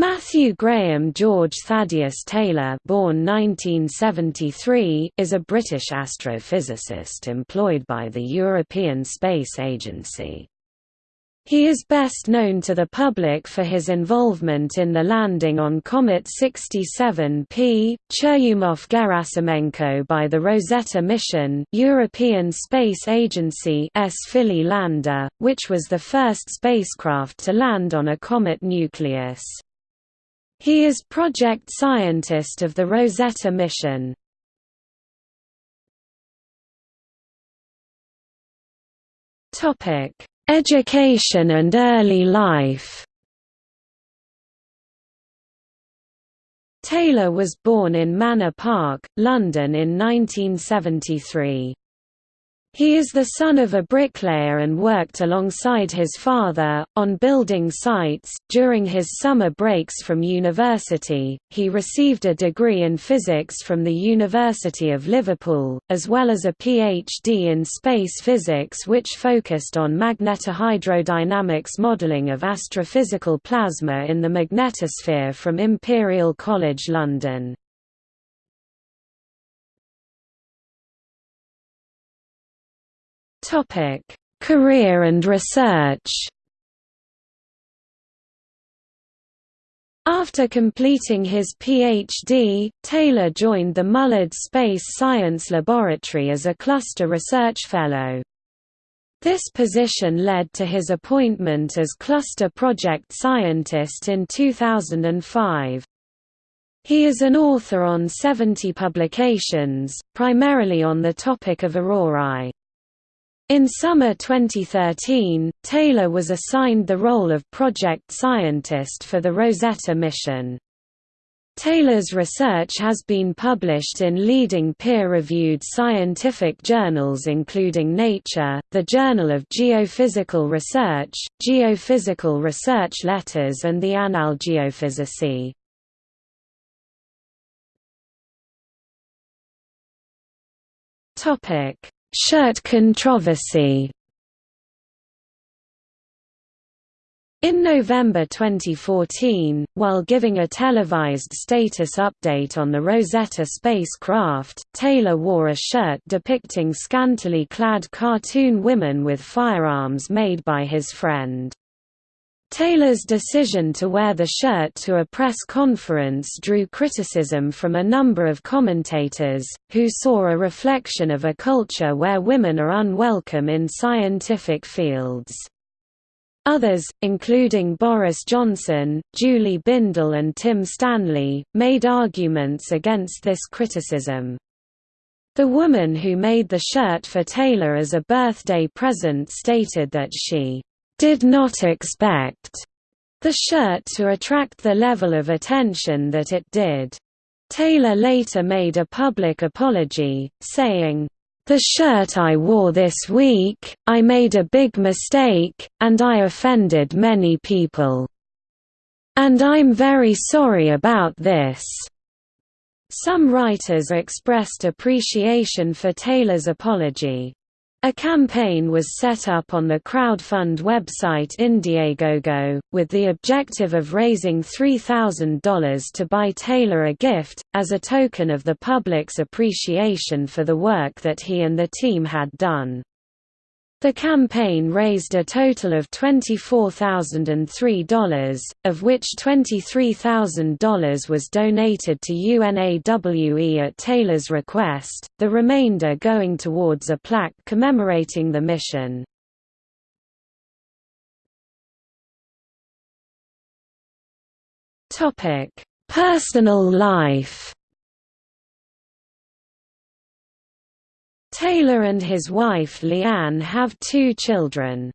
Matthew Graham George Thaddeus Taylor born 1973, is a British astrophysicist employed by the European Space Agency. He is best known to the public for his involvement in the landing on Comet 67P, Churyumov-Gerasimenko by the Rosetta mission European Space Agency S Philae lander, which was the first spacecraft to land on a comet nucleus. He is project scientist of the Rosetta mission. Topic: Education and early life. Taylor was born in Manor Park, London in 1973. He is the son of a bricklayer and worked alongside his father, on building sites. During his summer breaks from university, he received a degree in physics from the University of Liverpool, as well as a PhD in space physics which focused on magnetohydrodynamics modelling of astrophysical plasma in the magnetosphere from Imperial College London. Topic: Career and research. After completing his PhD, Taylor joined the Mullard Space Science Laboratory as a Cluster Research Fellow. This position led to his appointment as Cluster Project Scientist in 2005. He is an author on 70 publications, primarily on the topic of aurorae. In summer 2013, Taylor was assigned the role of project scientist for the Rosetta mission. Taylor's research has been published in leading peer-reviewed scientific journals including Nature, the Journal of Geophysical Research, Geophysical Research Letters and the Annales Geophysicae. Topic Shirt controversy In November 2014, while giving a televised status update on the Rosetta spacecraft, Taylor wore a shirt depicting scantily clad cartoon women with firearms made by his friend. Taylor's decision to wear the shirt to a press conference drew criticism from a number of commentators, who saw a reflection of a culture where women are unwelcome in scientific fields. Others, including Boris Johnson, Julie Bindel and Tim Stanley, made arguments against this criticism. The woman who made the shirt for Taylor as a birthday present stated that she did not expect the shirt to attract the level of attention that it did. Taylor later made a public apology, saying, the shirt I wore this week, I made a big mistake, and I offended many people. And I'm very sorry about this. Some writers expressed appreciation for Taylor's apology. A campaign was set up on the crowdfund website Indiegogo, with the objective of raising $3,000 to buy Taylor a gift, as a token of the public's appreciation for the work that he and the team had done. The campaign raised a total of $24,003, of which $23,000 was donated to UNAWE at Taylor's request, the remainder going towards a plaque commemorating the mission. Personal life Taylor and his wife Leanne have two children.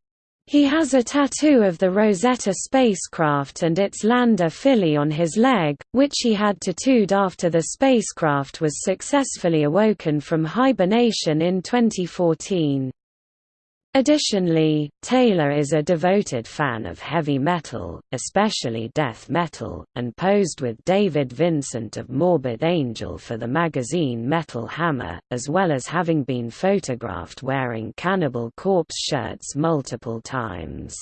He has a tattoo of the Rosetta spacecraft and its lander Philae on his leg, which he had tattooed after the spacecraft was successfully awoken from hibernation in 2014. Additionally, Taylor is a devoted fan of heavy metal, especially death metal, and posed with David Vincent of Morbid Angel for the magazine Metal Hammer, as well as having been photographed wearing Cannibal Corpse shirts multiple times.